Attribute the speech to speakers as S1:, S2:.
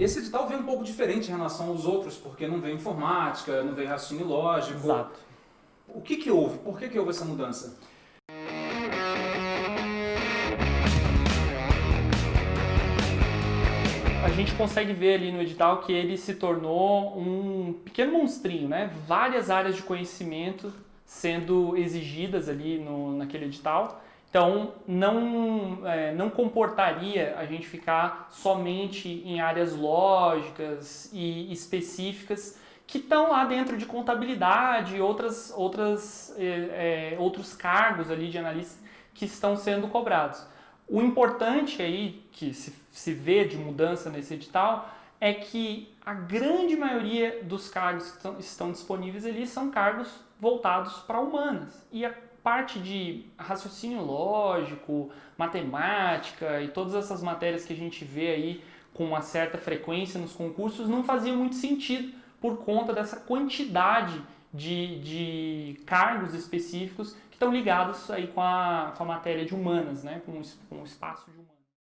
S1: Esse edital vem um pouco diferente em relação aos outros, porque não vem informática, não vem raciocínio lógico.
S2: Exato.
S1: O que que houve? Por que que houve essa mudança?
S2: A gente consegue ver ali no edital que ele se tornou um pequeno monstrinho, né? Várias áreas de conhecimento sendo exigidas ali no, naquele edital. Então, não, é, não comportaria a gente ficar somente em áreas lógicas e específicas que estão lá dentro de contabilidade e outras, outras, é, é, outros cargos ali de analista que estão sendo cobrados. O importante aí, que se, se vê de mudança nesse edital, é que a grande maioria dos cargos que estão, disponíveis ali são cargos voltados para humanas. E a parte de raciocínio lógico, matemática e todas essas matérias que a gente vê aí com uma certa frequência nos concursos não fazia muito sentido por conta dessa quantidade de, de cargos específicos que estão ligados aí com a, com a matéria de humanas, né? com, com o espaço de humanas.